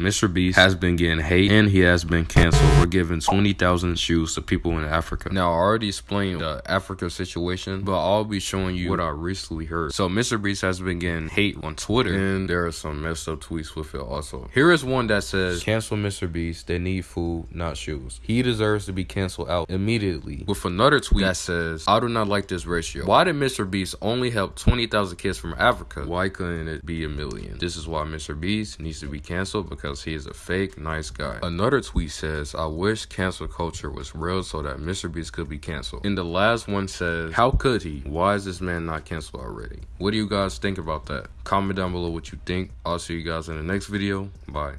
Mr. Beast has been getting hate and he has been canceled for giving 20,000 shoes to people in Africa. Now, I already explained the Africa situation, but I'll be showing you what I recently heard. So, Mr. Beast has been getting hate on Twitter and there are some messed up tweets with it also. Here is one that says, Cancel Mr. Beast. They need food, not shoes. He deserves to be canceled out immediately. With another tweet that says, I do not like this ratio. Why did Mr. Beast only help 20,000 kids from Africa? Why couldn't it be a million? This is why Mr. Beast needs to be canceled because because he is a fake nice guy. Another tweet says, I wish cancel culture was real so that Mr. Beast could be canceled. And the last one says, How could he? Why is this man not canceled already? What do you guys think about that? Comment down below what you think. I'll see you guys in the next video. Bye.